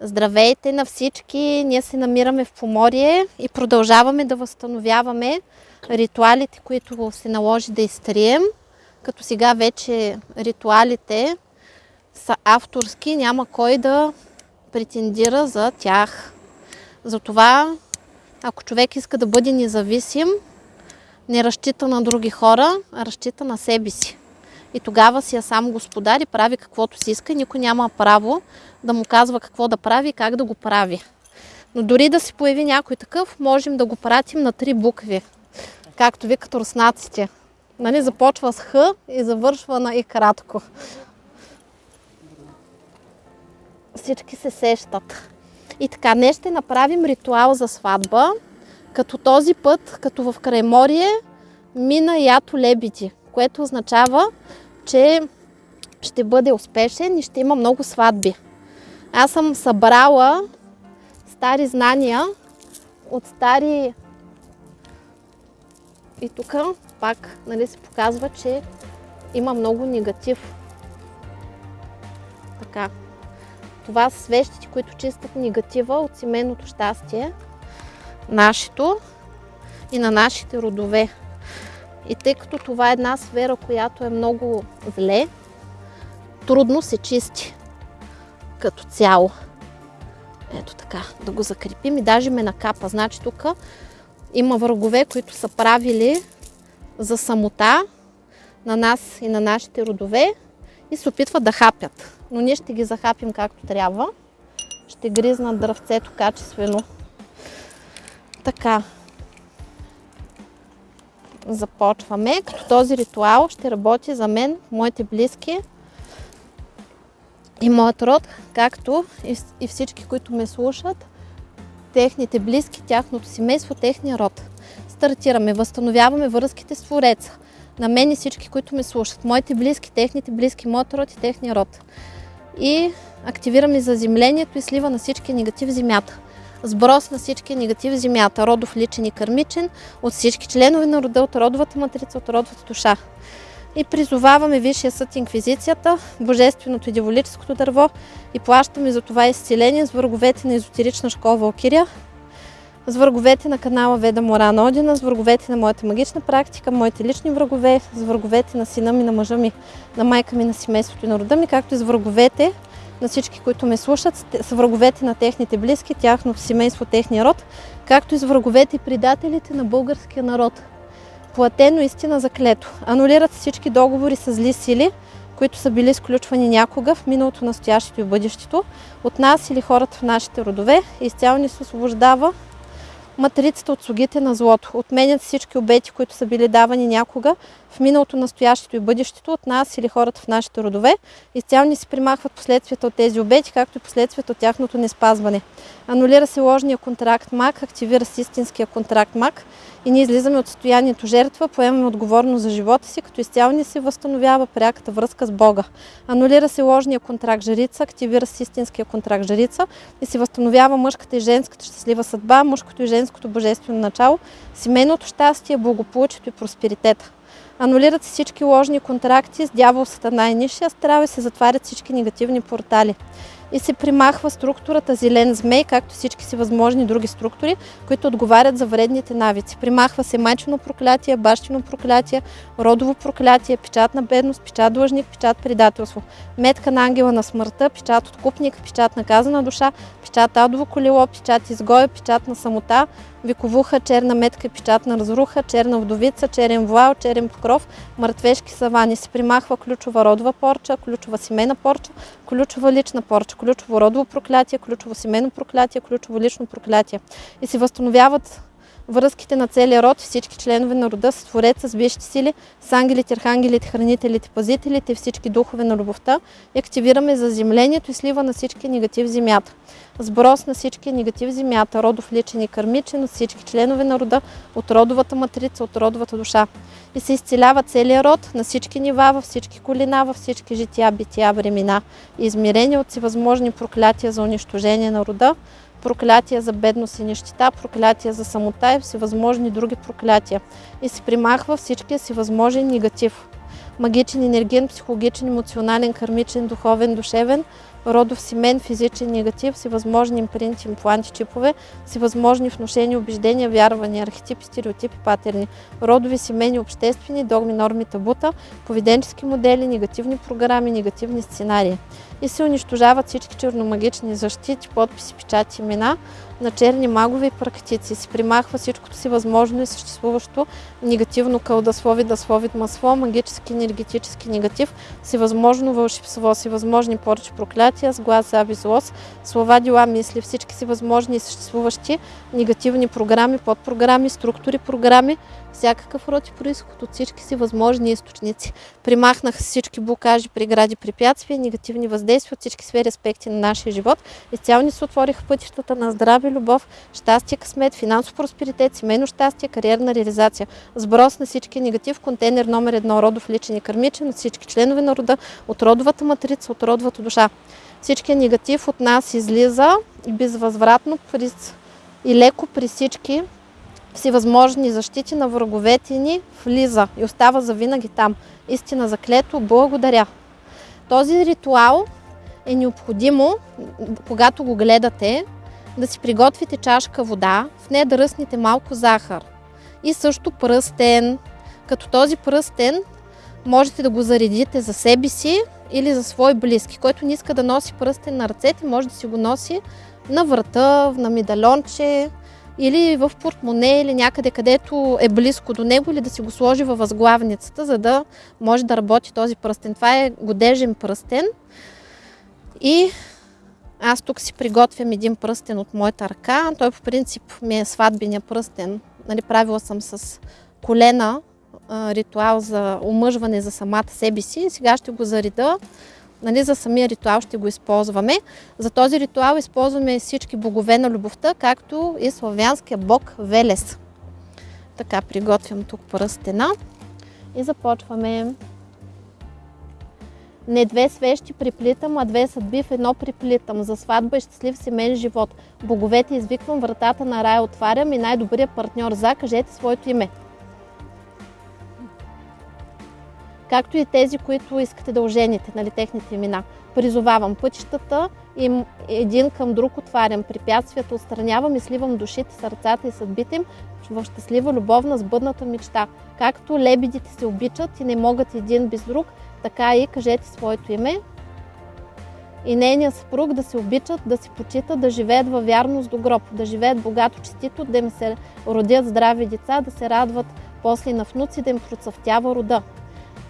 Здравейте на всички! Ние се намираме в Поморие и продължаваме да възстановяваме ритуалите, които се наложи да изтрием. Като сега вече ритуалите са авторски, няма кой да претендира за тях. Затова, ако човек иска да бъде независим, не разчита на други хора, а разчита на себе си. И тогава си е сам господар и прави каквото си иска. Никой няма право да му казва какво да прави и как да го прави. Но дори да се появи някой такъв, можем да го пратим на три букви. Както викат руснаците. Нали, започва с Х и завършва на И кратко. Всички се сещат. И така, днес ще направим ритуал за сватба, като този път, като в Крайморие, мина ято лебеди, което означава, че ще бъде успешен и ще има много сватби. Аз съм събрала стари знания от стари... И тук пак нали, се показва, че има много негатив. Така. Това са свещите, които чистят негатива от семейното щастие, нашето и на нашите родове. И тъй като това е една сфера, която е много зле, трудно се чисти като цяло. Ето така, да го закрепим и даже ме накапа. Значи тук има врагове, които са правили за самота на нас и на нашите родове и се опитват да хапят. Но ние ще ги захапим както трябва. Ще гризнат дръвцето качествено. Така. Започваме, като този ритуал ще работи за мен, моите близки и моят род, както и всички, които ме слушат, техните близки, тяхното семейство, техния род. Стартираме, възстановяваме връзките с Твореца. На мен и всички, които ме слушат. Моите близки, техните близки, моят род и техния род. И активираме заземлението и слива на всички негатив в земята. Сброс на всички негатив в земята, родов, личен и кърмичен, от всички членове на рода, от родовата матрица, от родовата душа. И призоваваме Висшия съд Инквизицията, Божественото и Диволическото дърво и плащаме за това изцеление с враговете на езотерична школа Валкирия, с враговете на канала Веда Морана Одина, с враговете на моята магична практика, моите лични врагове, с враговете на сина ми, на мъжа ми, на майка ми, на семейството и на рода ми, както и с враговете на всички, които ме слушат, с враговете на техните близки, тяхното семейство, техния род, както и с враговете и предателите на българския народ платено истина за клето. Анулират всички договори с зли сили, които са били изключвани някога в миналото, настоящето и бъдещето от нас или хората в нашите родове. Изцяло ни се освобождава матрицата от слугите на злото. Отменят всички обети, които са били давани някога в миналото, настоящето и бъдещето от нас или хората в нашите родове. Изцяло ни се примахват последствията от тези обети, както и последствията от тяхното неспазване. Анулира се ложния контракт МАК, активира се истинския контракт МАК и ние излизаме от състоянието жертва, поемаме отговорност за живота си, като изцяло ни се възстановява пряката връзка с Бога. Анулира се ложния контракт жрица, активира се истинския контракт жрица и се възстановява мъжката и женската щастлива съдба, мъжкото и женското божествено начало, семейното щастие, благополучието и просперитета. Анулират се всички ложни контракти с дявол, сатана и нишия астрал и се затварят всички негативни портали и се примахва структурата зелен змей, както всички си възможни други структури, които отговарят за вредните навици. Примахва се майчино проклятие, бащино проклятие, родово проклятие, печат на бедност, печат длъжник, печат предателство, метка на ангела на смъртта, печат откупник, печат на казана душа, печат адово колело, печат изгоя, печат на самота, виковуха, черна метка, печат на разруха, черна вдовица, черен вуал, черен покров, мъртвешки савани. Се примахва ключова родова порча, ключова семейна порча, ключова лична порча, ключово родово проклятие, ключово семейно проклятие, ключово лично проклятие. И се възстановяват връзките на целия род, всички членове на рода с Твореца, с висшите сили, с ангелите, архангелите, хранителите, пазителите, всички духове на любовта и активираме заземлението и слива на всички негатив земята. Сброс на всички негатив земята, родов личен и кърмичен от всички членове на рода, от родовата матрица, от родовата душа. И се изцелява целият род на всички нива, във всички колина, във всички жития, бития, времена и измерения от всевъзможни проклятия за унищожение на рода, проклятия за бедност и нищета, проклятия за самота и всевъзможни други проклятия. И се примахва всичкия си възможен негатив. Магичен, енерген, психологичен, емоционален, кармичен, духовен, душевен, родов семен, физичен негатив, всевъзможни импринти, импланти, чипове, всевъзможни внушения, убеждения, вярвания, архетипи, стереотипи, патерни, родови семени, обществени, догми, норми, табута, поведенчески модели, негативни програми, негативни сценарии. И се унищожават всички черномагични защити, подписи, печати, имена на черни магове и практици. Се примахва всичкото си възможно и съществуващо негативно кълдаслови, даслови, масло, магически, енергетически негатив, всевъзможно вълшебство, всевъзможни поръчи, проклятия, с глас, зави, злост, слова, дела, мисли, всички си възможни и съществуващи негативни програми, подпрограми, структури, програми, всякакъв род и происход от всички си възможни източници. Примахнаха всички блокажи, прегради, препятствия, негативни въздействия от всички сфери аспекти на нашия живот. Изцяло ни се отвориха пътищата на здраве, любов, щастие, късмет, финансов просперитет, семейно щастие, кариерна реализация. Сброс на всички негатив, контейнер номер едно, родов личен и кърмичен, от всички членове на рода, от родовата матрица, от родовата душа. Всичкият негатив от нас излиза и безвъзвратно и леко при всички всевъзможни защити на враговете ни влиза и остава завинаги там. Истина заклето, благодаря. Този ритуал е необходимо, когато го гледате, да си приготвите чашка вода, в нея да ръснете малко захар и също пръстен. Като този пръстен можете да го заредите за себе си или за свои близки. Който не иска да носи пръстен на ръцете, може да си го носи на врата, на медальонче, или в портмоне, или някъде, където е близко до него, или да си го сложи във възглавницата, за да може да работи този пръстен. Това е годежен пръстен. И аз тук си приготвям един пръстен от моята ръка. Той по принцип ми е сватбения пръстен. Нали, правила съм с колена ритуал за омъжване за самата себе си. Сега ще го зареда нали, за самия ритуал ще го използваме. За този ритуал използваме всички богове на любовта, както и славянския бог Велес. Така приготвям тук пръстена и започваме. Не две свещи приплитам, а две съдби в едно приплитам. За сватба и щастлив семейен живот. Боговете извиквам, вратата на рая отварям и най-добрият партньор за, кажете своето име. Както и тези, които искате да ожените, нали, техните имена. Призовавам пътищата и един към друг отварям, препятствията отстранявам и сливам душите, сърцата и съдбите им в щастлива, любовна, сбъдната мечта. Както лебедите се обичат и не могат един без друг, така и кажете своето име. И нейният съпруг да се обичат, да се почитат, да живеят във вярност до гроб, да живеят богато, честито, да им се родят здрави деца, да се радват после на внуци, да им процъфтява рода.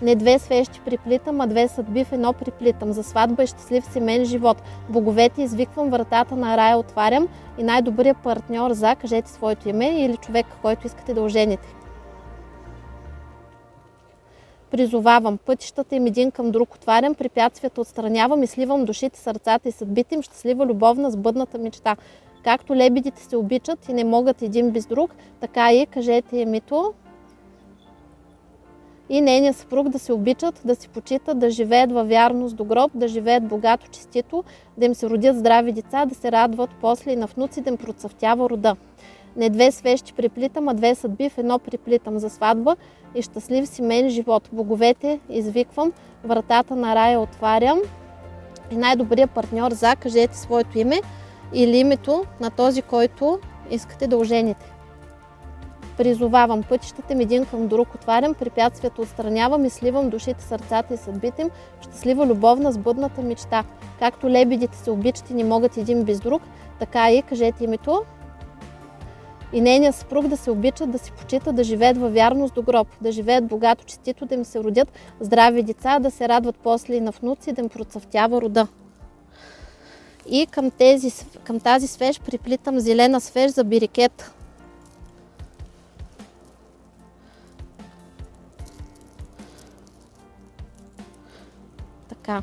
Не две свещи приплитам, а две съдби в едно приплитам. За сватба и щастлив семен живот. Боговете извиквам, вратата на рая отварям и най-добрият партньор за, кажете своето име или човек, който искате да ожените. Призовавам пътищата им един към друг отварям, препятствията отстранявам и сливам душите, сърцата и съдбите им щастлива любовна сбъдната мечта. Както лебедите се обичат и не могат един без друг, така и кажете името и нейният съпруг да се обичат, да си почитат, да живеят във вярност до гроб, да живеят богато, честито, да им се родят здрави деца, да се радват после и на внуци, да им процъфтява рода. Не две свещи приплитам, а две съдби в едно приплитам за сватба и щастлив семейен живот. Боговете извиквам, вратата на рая отварям и най-добрият партньор за, кажете своето име или името на този, който искате да ожените. Призовавам пътищата ми един към друг, отварям препятствията, отстранявам и сливам душите, сърцата и съдбите им щастлива любовна сбъдната мечта. Както лебедите се обичат и не могат един без друг, така и кажете името. И нейният съпруг да се обичат, да се почитат, да живеят във вярност до гроб, да живеят богато, честито, да им се родят здрави деца, да се радват после и на внуци, да им процъфтява рода. И към, тези, към тази свеж приплитам зелена свеж за бирикет. Така.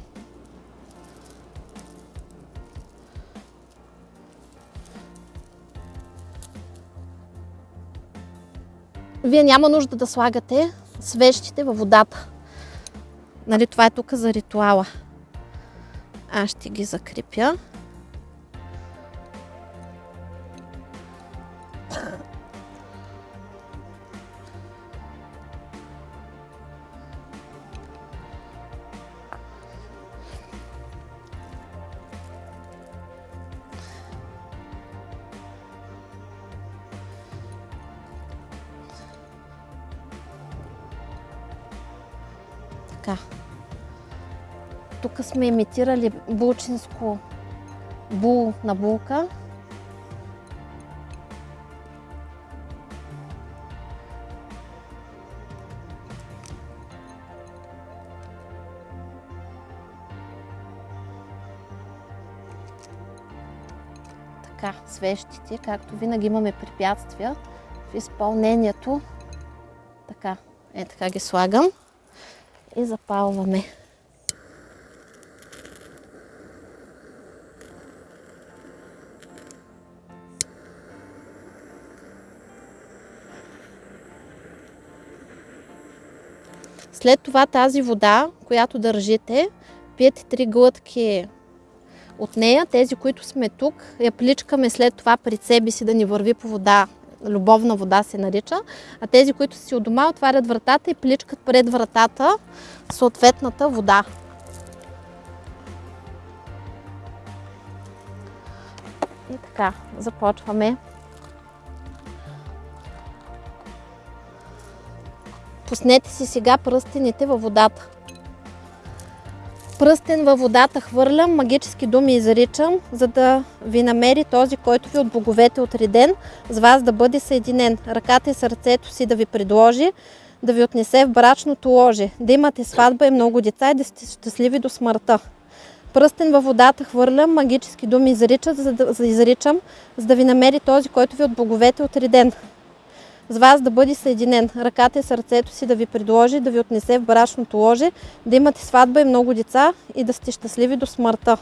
Вие няма нужда да слагате свещите във водата. Нали, това е тук за ритуала. Аз ще ги закрепя. Имитирали булчинско бул на булка. Така, свещите, както винаги имаме препятствия в изпълнението. Така, е така ги слагам и запалваме. След това тази вода, която държите, пиете три глътки от нея. Тези, които сме тук, я пличкаме след това пред себе си да ни върви по вода. Любовна вода се нарича. А тези, които си от дома, отварят вратата и пличкат пред вратата съответната вода. И така, започваме. Пуснете си сега пръстените във водата. Пръстен във водата хвърлям, магически думи изричам, за да ви намери този, който ви от боговете отреден, с вас да бъде съединен. Ръката и сърцето си да ви предложи, да ви отнесе в брачното ложе, да имате сватба и много деца и да сте щастливи до смъртта. Пръстен във водата хвърлям, магически думи изричам, за да, за изричам, за да ви намери този, който ви от боговете отреден с вас да бъде съединен. Ръката и сърцето си да ви предложи, да ви отнесе в брачното ложе, да имате сватба и много деца и да сте щастливи до смъртта.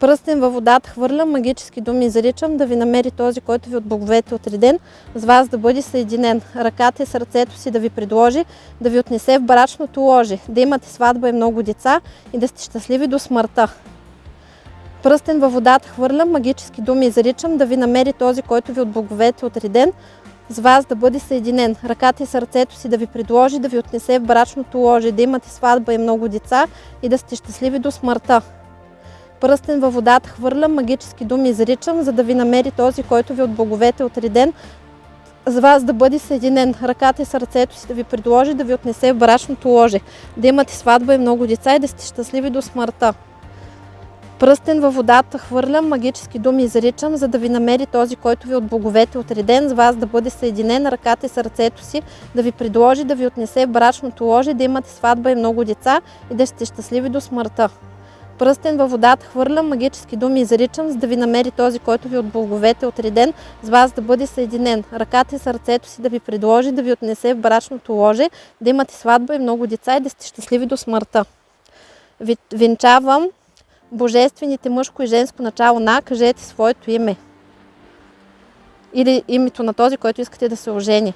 Пръстен във водата хвърлям, магически думи изричам, да ви намери този, който ви от боговете отреден, с вас да бъде съединен. Ръката и сърцето си да ви предложи, да ви отнесе в брачното ложе, да имате сватба и много деца и да сте щастливи до смъртта. Пръстен във водата хвърлям, магически думи изричам, да ви намери този, който ви от боговете отреден, с вас да бъде съединен. Ръката и сърцето си да ви предложи, да ви отнесе в брачното ложе, да имате сватба и много деца и да сте щастливи до смъртта. Пръстен във водата хвърлям, магически думи изричам, за да ви намери този, който ви от боговете отреден, с вас да бъде съединен. Ръката и сърцето си да ви предложи, да ви отнесе в брачното ложе, да имате сватба и много деца и да сте щастливи до смъртта. Пръстен във водата хвърлям, магически думи изричам, за да ви намери този, който ви от боговете отреден, с вас да бъде съединен ръката и сърцето си, да ви предложи, да ви отнесе брачното ложе, да имате сватба и много деца и да сте щастливи до смъртта. Пръстен във водата хвърлям, магически думи изричам, за да ви намери този, който ви от боговете отреден, с вас да бъде съединен. Ръката и сърцето си да ви предложи, да ви отнесе в брачното ложе, да имате сватба и много деца и да сте щастливи до смъртта. Венчавам божествените мъжко и женско начало на, кажете своето име. Или името на този, който искате да се ожени.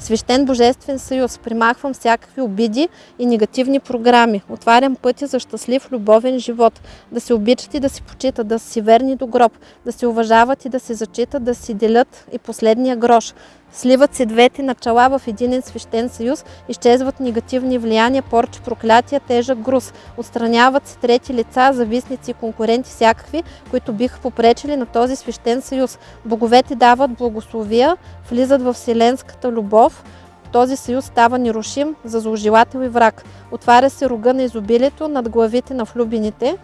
Свещен Божествен съюз. Примахвам всякакви обиди и негативни програми. Отварям пътя за щастлив, любовен живот. Да се обичат и да си почитат, да си верни до гроб, да се уважават и да се зачитат, да си делят и последния грош. Сливат се двете начала в един свещен съюз, изчезват негативни влияния, порчи, проклятия, тежък груз. Отстраняват се трети лица, зависници и конкуренти всякакви, които биха попречили на този свещен съюз. Боговете дават благословия, влизат в вселенската любов, този съюз става нерушим за зложелател и враг. Отваря се рога на изобилието над главите на влюбените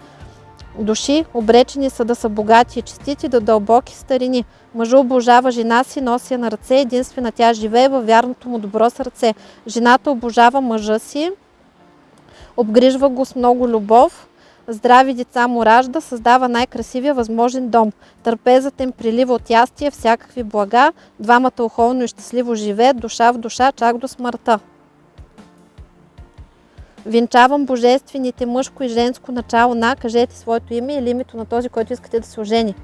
души, обречени са да са богати и честити до дълбоки старини. Мъжът обожава жена си, носи я на ръце, единствена тя живее във вярното му добро сърце. Жената обожава мъжа си, обгрижва го с много любов, здрави деца му ражда, създава най-красивия възможен дом. Търпезът им прилива от ястия, всякакви блага, двамата охолно и щастливо живеят, душа в душа, чак до смъртта. Венчавам божествените мъжко и женско начало на, кажете своето име или името на този, който искате да се ожени.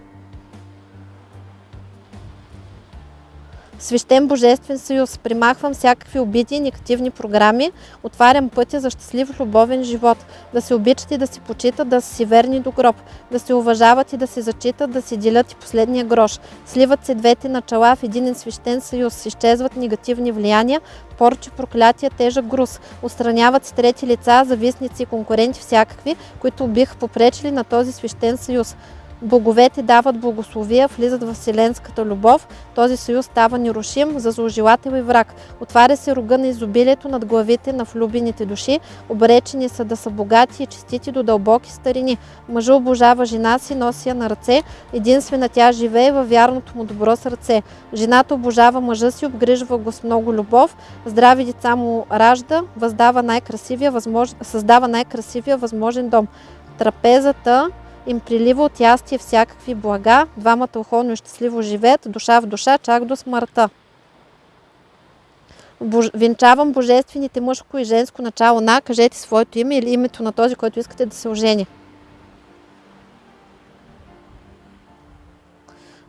Свещен Божествен съюз. Примахвам всякакви обиди и негативни програми. Отварям пътя за щастлив любовен живот. Да се обичат и да си почитат, да са си верни до гроб. Да се уважават и да се зачитат, да си делят и последния грош. Сливат се двете начала в един свещен съюз. Изчезват негативни влияния, порчи, проклятия, тежък груз. Отстраняват се трети лица, завистници и конкуренти всякакви, които биха попречили на този свещен съюз. Боговете дават благословия, влизат в вселенската любов. Този съюз става нерушим за зложелател и враг. Отваря се рога на изобилието над главите на влюбените души. Обречени са да са богати и честити до дълбоки старини. Мъжа обожава жена си, носи я на ръце. Единствена тя живее във вярното му добро сърце. Жената обожава мъжа си, обгрижва го с много любов. Здрави деца му ражда, въздава най-красивия, възмож... създава най-красивия възможен дом. Трапезата им прилива от ястие всякакви блага, двамата охолно и щастливо живеят, душа в душа, чак до смъртта. Бож... Венчавам божествените мъжко и женско начало на, кажете своето име или името на този, който искате да се ожени.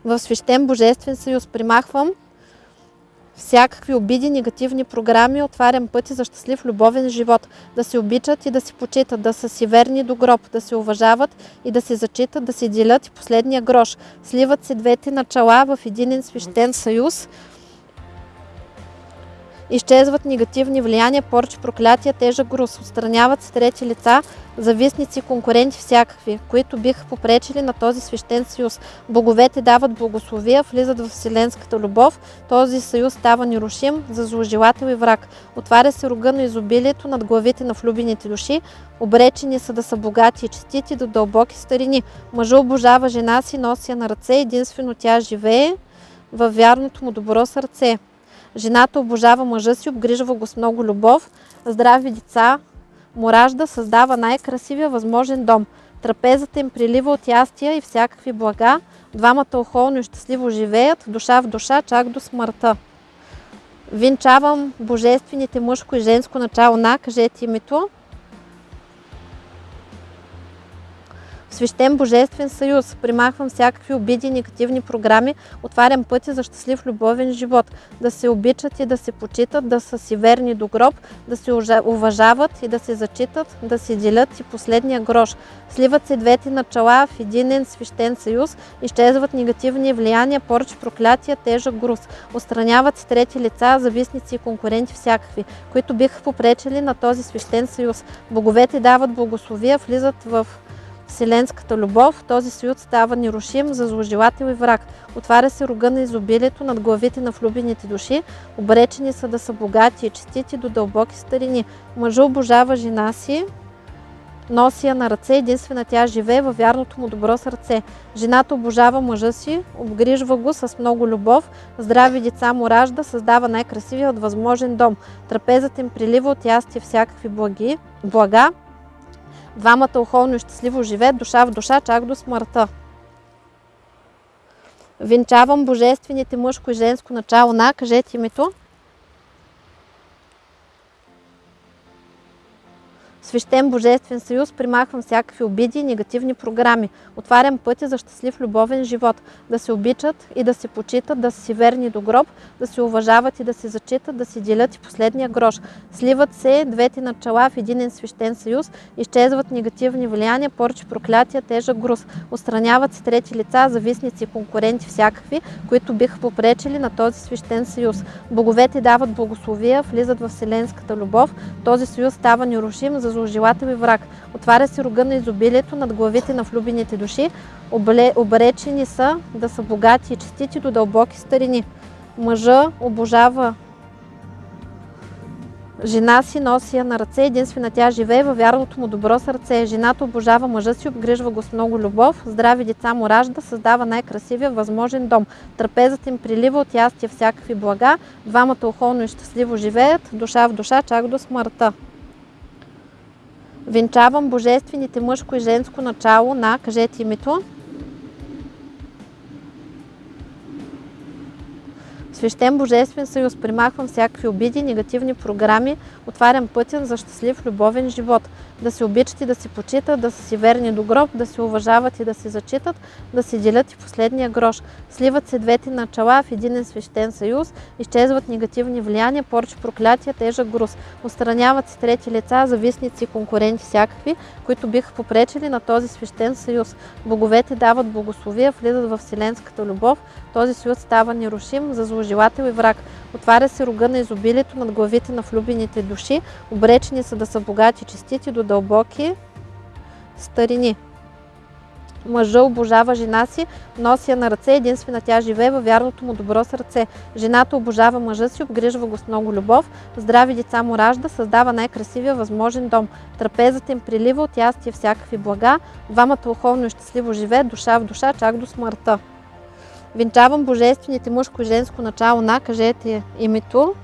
В свещен божествен съюз примахвам всякакви обиди, негативни програми, отварям пъти за щастлив любовен живот. Да се обичат и да си почитат, да са си верни до гроб, да се уважават и да се зачитат, да се делят и последния грош. Сливат се двете начала в един свещен съюз. Изчезват негативни влияния, порчи, проклятия, тежък груз. Отстраняват се трети лица, завистници, конкуренти всякакви, които биха попречили на този свещен съюз. Боговете дават благословия, влизат в вселенската любов. Този съюз става нерушим за зложелател и враг. Отваря се рога на изобилието над главите на влюбените души. Обречени са да са богати и честити до дълбоки старини. Мъжа обожава жена си, носи я на ръце, единствено тя живее във вярното му добро сърце. Жената обожава мъжа си, обгрижва го с много любов, здрави деца му ражда, създава най-красивия възможен дом. Трапезата им прилива от ястия и всякакви блага. Двамата охолно и щастливо живеят, душа в душа, чак до смъртта. Винчавам божествените мъжко и женско начало на, кажете името. Свещен божествен съюз. Примахвам всякакви обиди и негативни програми. Отварям пъти за щастлив любовен живот. Да се обичат и да се почитат, да са си верни до гроб, да се уважават и да се зачитат, да се делят и последния грош. Сливат се двете начала в единен свещен съюз, изчезват негативни влияния, порчи, проклятия, тежък груз. Остраняват се трети лица, завистници и конкуренти всякакви, които биха попречили на този свещен съюз. Боговете дават благословия, влизат в вселенската любов, този съюз става нерушим за зложелател и враг. Отваря се рога на изобилието над главите на влюбените души. Обречени са да са богати и честити до дълбоки старини. Мъжа обожава жена си, носи я на ръце, единствена тя живее във вярното му добро сърце. Жената обожава мъжа си, обгрижва го с много любов, здрави деца му ражда, създава най-красивия от възможен дом. Трапезът им прилива от ястие всякакви благи, блага, Двамата охолно и щастливо живеят душа в душа, чак до смъртта. Венчавам божествените мъжко и женско начало на, кажете името. Свещен божествен съюз примахвам всякакви обиди и негативни програми. Отварям пътя за щастлив любовен живот. Да се обичат и да се почитат, да са си верни до гроб, да се уважават и да се зачитат, да си делят и последния грош. Сливат се двете начала в един свещен съюз, изчезват негативни влияния, порчи, проклятия, тежък груз. Остраняват се трети лица, завистници и конкуренти всякакви, които биха попречили на този свещен съюз. Боговете дават благословия, влизат в вселенската любов. Този съюз става нерушим за зложелател и враг. Отваря се рога на изобилието над главите на влюбените души. Обречени са да са богати и честити до дълбоки старини. Мъжа обожава Жена си носи я на ръце, единствена тя живее във вярното му добро сърце. Жената обожава мъжа си, обгрижва го с много любов, здрави деца му ражда, създава най-красивия възможен дом. Трапезът им прилива от ястия всякакви блага, двамата охолно и щастливо живеят, душа в душа, чак до смъртта. Венчавам божествените мъжко и женско начало на, кажете името, Свещен Божествен съюз, примахвам всякакви обиди, негативни програми, отварям пътен за щастлив любовен живот. Да се обичат и да се почитат, да са си верни до гроб, да се уважават и да се зачитат, да се делят и последния грош. Сливат се двете начала в един свещен съюз, изчезват негативни влияния, порчи, проклятия, тежък груз. Устраняват се трети лица, зависници и конкуренти всякакви, които биха попречили на този свещен съюз. Боговете дават благословия, влизат в вселенската любов, този съюз става нерушим за зложелател и враг. Отваря се рога на изобилието над главите на влюбените души, обречени са да са богати, честити до дълбоки старини. Мъжа обожава жена си, носи я на ръце, единствена тя живее във вярното му добро сърце. Жената обожава мъжа си, обгрижва го с много любов, здрави деца му ражда, създава най-красивия възможен дом. Трапезът им прилива от ястие всякакви блага, двамата уховно и щастливо живеят душа в душа, чак до смъртта. Венчавам божествените мъжко и женско начало на, кажете името.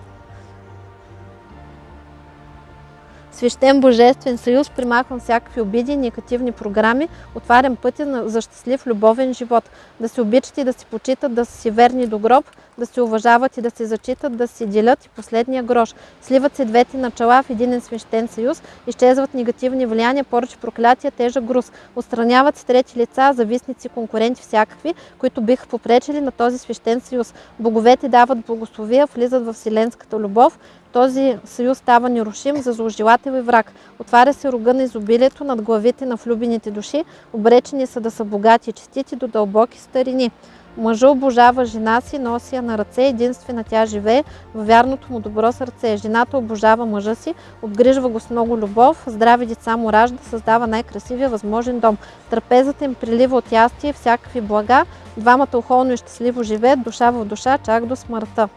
Свещен Божествен съюз, примахвам всякакви обиди, негативни програми, отварям пътя за щастлив любовен живот. Да се обичат и да се почитат, да са си верни до гроб, да се уважават и да се зачитат, да се делят и последния грош. Сливат се двете начала в един свещен съюз, изчезват негативни влияния, поръчи, проклятия, тежък груз. Отстраняват се трети лица, зависници, конкуренти всякакви, които биха попречили на този свещен съюз. Боговете дават благословия, влизат в вселенската любов, този съюз става нерушим за зложелател и враг. Отваря се рога на изобилието над главите на влюбените души, обречени са да са богати и честити до дълбоки старини. Мъжа обожава жена си, носи я на ръце, единствена тя живее във вярното му добро сърце. Жената обожава мъжа си, обгрижва го с много любов, здрави деца му ражда, създава най-красивия възможен дом. Трапезата им прилива от ястие всякакви блага, двамата охолно и щастливо живеят, душа в душа, чак до смъртта.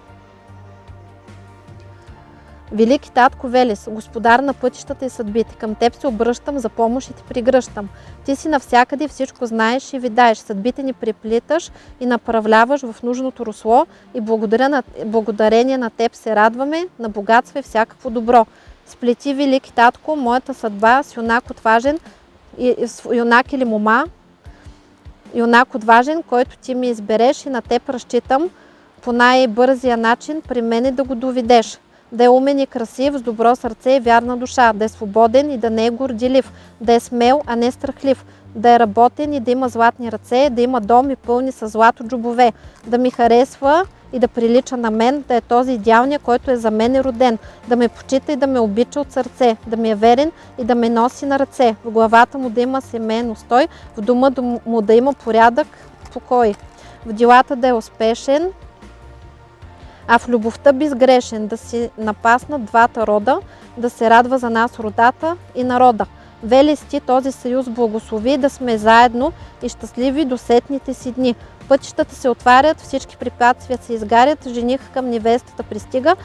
Велики татко Велес, господар на пътищата и съдбите, към теб се обръщам за помощ и ти пригръщам. Ти си навсякъде, всичко знаеш и видаеш, съдбите ни преплиташ и направляваш в нужното русло и благодаря на, благодарение на теб се радваме на богатство и всякакво добро. Сплети, велики татко, моята съдба с юнак отважен, юнак или мома, юнак отважен, който ти ми избереш и на теб разчитам по най-бързия начин при мене да го доведеш да е умен и красив, с добро сърце и вярна душа, да е свободен и да не е гордилив, да е смел, а не страхлив, да е работен и да има златни ръце, да има дом и пълни с злато джобове, да ми харесва и да прилича на мен, да е този идеалния, който е за мен е роден, да ме почита и да ме обича от сърце, да ми е верен и да ме носи на ръце, в главата му да има семейен устой, в дома му да има порядък, покой, в делата да е успешен, а в любовта безгрешен, да си напаснат двата рода, да се радва за нас родата и народа. Вели ти този съюз благослови да сме заедно и щастливи до сетните си дни. Пътищата се отварят, всички препятствия се изгарят, жених към невестата пристига,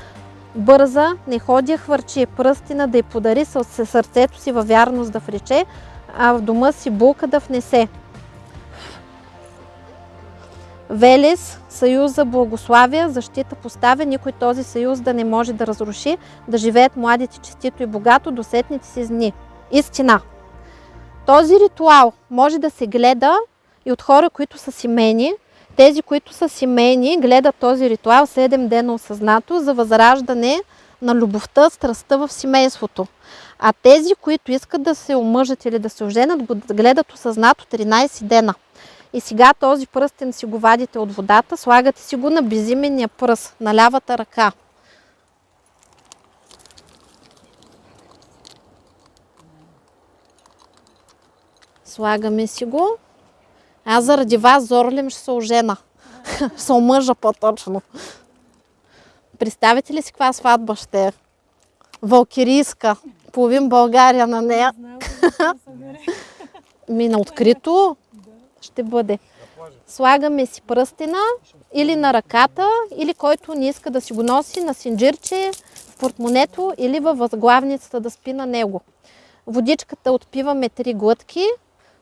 бърза, не ходи хвърчи, пръстина да й подари сърцето си във вярност да врече, а в дома си булка да внесе. Велес, съюз за благославия, защита поставя, никой този съюз да не може да разруши, да живеят младите честито и богато до сетните си дни. Истина. Този ритуал може да се гледа и от хора, които са семейни. Тези, които са семейни, гледат този ритуал 7 дена осъзнато за възраждане на любовта, страстта в семейството. А тези, които искат да се омъжат или да се оженят, го гледат осъзнато 13 дена. И сега този пръстен си го вадите от водата, слагате си го на безименния пръст, на лявата ръка. Слагаме си го. Аз заради вас, Зорлим, ще се ожена. ще се омъжа по-точно. Представите ли си каква сватба ще е? Валкирийска. Половин България на нея. Ми на открито ще бъде. Слагаме си пръстена или на ръката, или който не иска да си го носи на синджирче, в портмонето или във възглавницата да спи на него. Водичката отпиваме три глътки,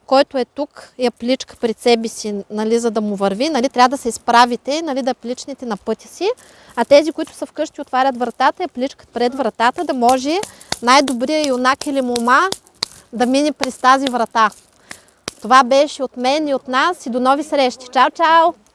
който е тук, я пличка пред себе си, нали, за да му върви. Нали, трябва да се изправите, нали, да пличнете на пътя си. А тези, които са вкъщи, отварят вратата, я пличкат пред вратата, да може най-добрия юнак или мома да мине през тази врата. Това беше от мен и от нас и до нови срещи. Чао, чао!